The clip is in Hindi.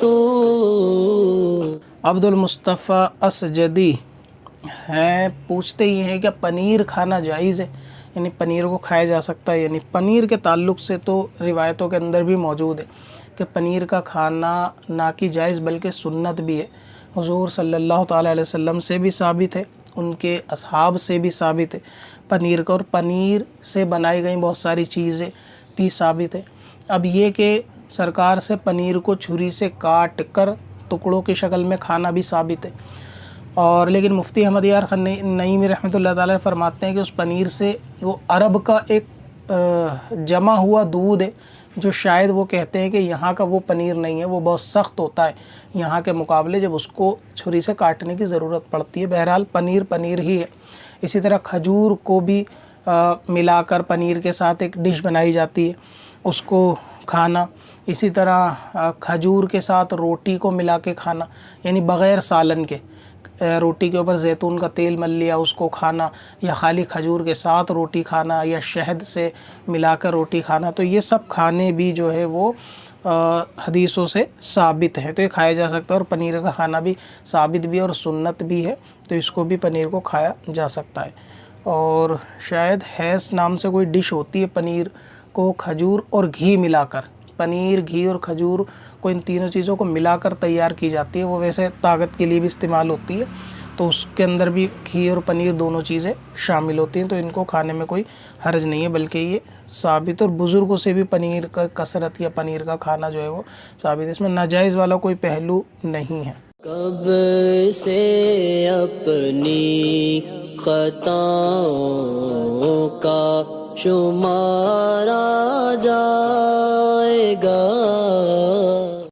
तो। अब्दुल मुस्तफ़ा असजदी हैं, पूछते ये हैं कि पनीर खाना जायज़ है, यानी पनीर को खाया जा सकता है यानी पनीर के ताल्लुक से तो रिवायतों के अंदर भी मौजूद है कि पनीर का खाना ना कि जायज़, बल्कि सुन्नत भी है। हुजूर सल्लल्लाहु अलैहि वसल्लम से भी साबित है, उनके असहाब से भी साबित है। पनीर का, और पनीर से बनाई गई बहुत सारी चीज़ें भी साबित है। अब ये कि सरकार से पनीर को छुरी से काट कर टुकड़ों की शक्ल में खाना भी साबित है। और लेकिन मुफ्ती अहमद यार नईम रहमत ताला फरमाते हैं कि उस पनीर से वो अरब का एक जमा हुआ दूध है, जो शायद वो कहते हैं कि यहाँ का वो पनीर नहीं है, वो बहुत सख्त होता है। यहाँ के मुकाबले जब उसको छुरी से काटने की ज़रूरत पड़ती है, बहरहाल पनीर पनीर ही है। इसी तरह खजूर को भी मिलाकर पनीर के साथ एक डिश बनाई जाती है, उसको खाना। इसी तरह खजूर के साथ रोटी को मिला के खाना, यानी बग़ैर सालन के। रोटी के ऊपर जैतून का तेल मल लिया, उसको खाना, या खाली खजूर के साथ रोटी खाना, या शहद से मिलाकर रोटी खाना तो ये सब खाने भी जो है वो हदीसों से साबित है। तो ये खाया जा सकता है और पनीर का खाना भी साबित भी और सुन्नत भी है तो इसको भी पनीर को खाया जा सकता है। और शायद हैस नाम से कोई डिश होती है पनीर को खजूर और घी मिलाकर। पनीर, घी और खजूर को इन तीनों चीज़ों को मिलाकर तैयार की जाती है, वो वैसे ताकत के लिए भी इस्तेमाल होती है तो उसके अंदर भी घी और पनीर दोनों चीज़ें शामिल होती हैं तो इनको खाने में कोई हर्ज नहीं है, बल्कि ये साबित और बुज़ुर्गों से भी पनीर का कसरत या पनीर का खाना जो है वो साबित इसमें नाजायज़ वाला कोई पहलू नहीं है। कब से अपनी खताओं का शुमारा जा